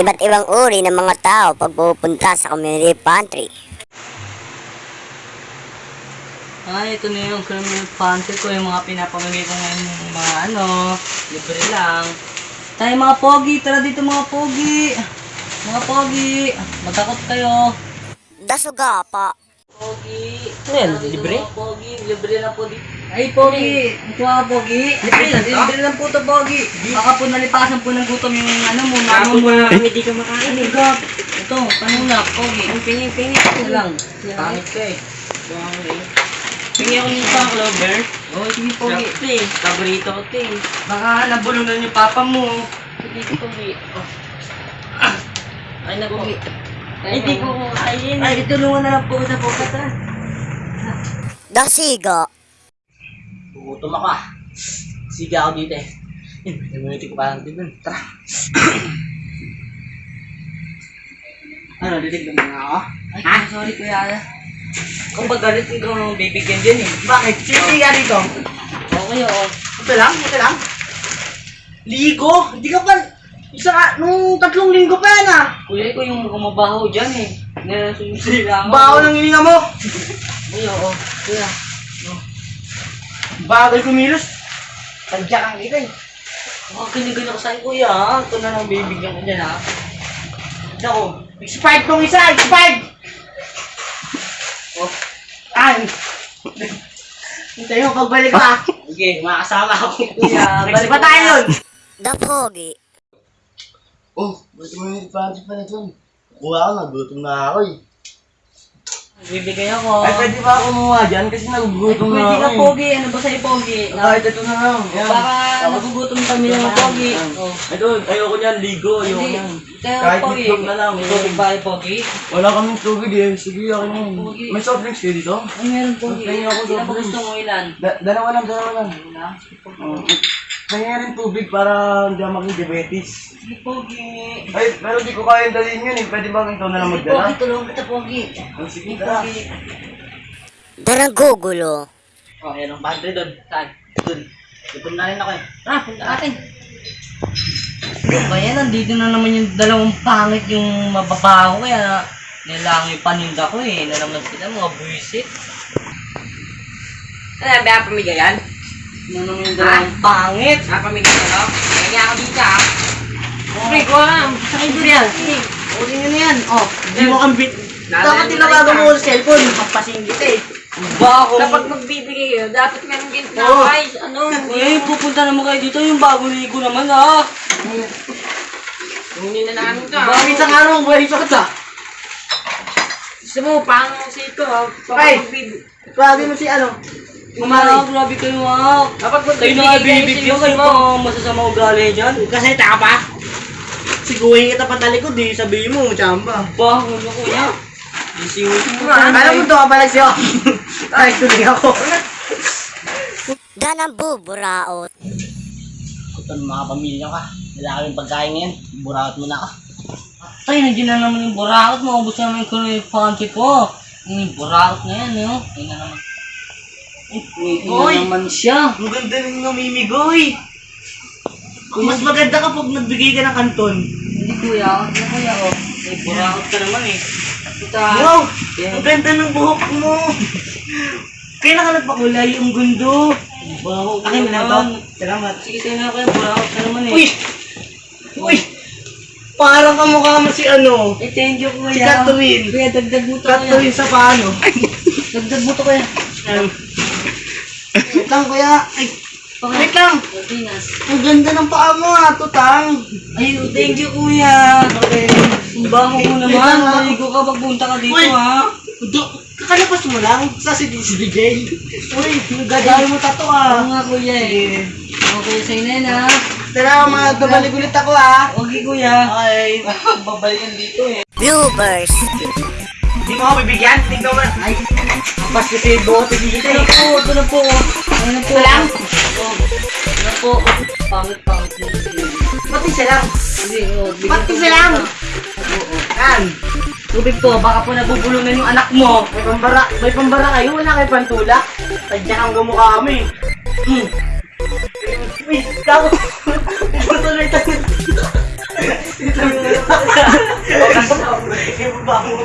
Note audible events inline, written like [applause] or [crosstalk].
iba't ibang uri ng mga tao pag pupunta sa community pantry. Ay, ito na yung criminal pantry ko, yung mga pinapamigay ko ngayon yung mga ano, libre lang. Tayo mga pogi, tara dito mga pogi. Mga pogi, matakot kayo. Dasuga pa. Pogi. Ano Tara dito, libre? Pogi, libre lang po dito. Ay, pogi, ito mga pogi. Libre lang to? Libre lang po to, pogi. Baka po nalipasan po ng gutom yung ano mo, mama Ako mo. na kami di ka makain eh. Ito, ito, panulak, pogi. Ang pingi, pingi. Ito lang. Pangit ka eh. Pingi ako nito sa Clover. Oh, sige, pogi. Sarap to eh. Paborito ko to eh. Baka nabulong na yung papa mo. Sige, Pogi. Oh. Ay, naku. Pogi. Ay, di ko kumain. Ay, itulungan na lang po sa pokat ha. Dasiga. Gutom ako ah. Sige ako dito eh. Eh, Namuniti ko parang din dun. Tara. [coughs] Ano, didig na mga ako? Ay, Ha? sorry kuya. Kung pag galit ikaw nang bibigyan dyan eh. Bakit? Sino ka dito? Okay, oo. Ito lang? Ito lang? Ligo? Hindi ka pa... Isa ka, nung tatlong linggo pa yan ah. Kuya, ikaw yung gumabaho dyan eh. Nasusunod ako. Baho ng hininga mo. [laughs] Ay, oo. Kuya. Bagal kumilos. Tadya kang kita eh. Huwag kinigan ako sa'yo, kuya. ah. Ito na lang bibigyan ko dyan ha. Ako, expired tong isa, expired! Oh. Ay! Hintayin mo pagbalik ka. [laughs] Sige, makasama ako. Kuya, balik pa pa tayo! The Pogi. Oh, ba't mo yung panty pa na dun? Kuha ako, nagutom na ako eh. Bibigay ako. Ay, pwede ba ako kumuha dyan? Kasi nagugutom na Pwede ako ka eh. pogi, ano ba sa'yo pogi? Kahit ito na lang. Yan. Baka nagugutom kami ng mga pogi. Oh. Ito, ayoko niyan, ligo, ayoko Hindi, niyan. kaya Kahit pogi. itlog na lang. May tubig ba yung pogi? Wala kaming tubig eh. Sige, ako na yun. Pogi. May soft drinks kayo dito? Ay, meron pogi. Pagkain ako sa ba gusto mo ilan? Da dalawa lang, dalawa lang. Wala. Oh. Kaya rin tubig para hindi ako maging diabetes. Sige pogi. Ay, pero di ko kaya dalhin yun eh. Pwede ba ikaw na lang Sige magdala? pogi, tulungan kita pogi. Oh, sige, Sige tara. pogi. Daragugulo. Oh, yan ang pantry doon. Saan? Doon. Ipon na rin ako eh. Ah, punta natin. Kaya nandito na naman yung dalawang pangit yung mababaho kaya nilang yung paninda ko eh. Na naman sila mga buwisit. Ano, ba pamigay Na naman yung dalawang pangit. Ah, pamigay yan, no? Kaya ako dito ah. Pre, ko alam. Sa kayo yan. Uli nyo na yan. Oh, hindi mo kang bit. Dapat tinawagan na mo sa cellphone. Magpasingit eh. Bago. Kapag magbibigay kayo, dapat meron kayo Oo. guys. Ano? Eh, pupunta naman kayo dito. Yung bagong ligo naman ah. Hindi na namin to. Bakit sa araw ang buhay sa katsa? Gusto mo, paano si ito? ah? Ay! Grabe mo si ano? Mamari. grabe kayo ah. Kapag Kayo na magbibigay bibigyan kayo pa masasama ugali dyan. Kasi taka pa. Siguhin kita patalikod eh. Sabihin mo, chamba. Ba, ano kuya? Isiwin mo. Alam mo to ka pala siya. [laughs] Ay, tuloy ako. Danang buburaot. Ng mga pamilya ka. Wala kaming pagkain ngayon. Burawat mo na ako. Ay, nandiyan na naman yung burakot. Maubos na naman yung yung panty ko. Yung burakot na yan, no? Ayun na naman. Hoy! na naman siya. Ang ganda ng namimigoy. Kung mas maganda kapag nagbigay ka ng kanton. Hindi kuya. Ano kuya, oh. May burakot ka naman eh. Puta. Wow! Ang ganda ng buhok mo. Kailan ka nagpakulay? Ang gundo. Baho Akin na to. Salamat. Sige, tayo na kuya. Burakot ka naman eh. Uy! Uy! Parang kamukha mo si ano. Eh, thank you kuya. Si Catherine. Kuya, dagdag mo to. Katuloy sa paano. Dagdag mo to kuya. Um, lang kuya. Ay, Okay. wait lang. Ang ganda ng paa mo ha, tutang. Ay, thank you kuya. Okay. Ang baho mo Wait naman. lang, ha? Maligo ka pagpunta ka dito Uy! ha. Do, kakalabas mo lang sa si DJ. Uy, nagdadali mo tato Oo ah. nga kuya eh. Okay, sa'yo na yan ha. Tara, mga babalik ulit ako ah. Okay kuya. Okay, [laughs] babalikan dito eh. Bloopers. Hindi mo ako bibigyan? Tingnan mo. Ay, pas kasi bote dito Ito na po, ito na po. Ano na po? Ito lang? Ito na po. Pangit, pangit. Ba't isa lang? Hindi, oh. bigyan Ba't ko isa na lang? ito. Yan. Tubig po, baka po nabubulungan yung anak mo. May pambara, may pambara kayo, wala kayo pantulak. Tadya kang gamukha kami. Hmm. Uy, kako. Patuloy tayo. Ibaba mo.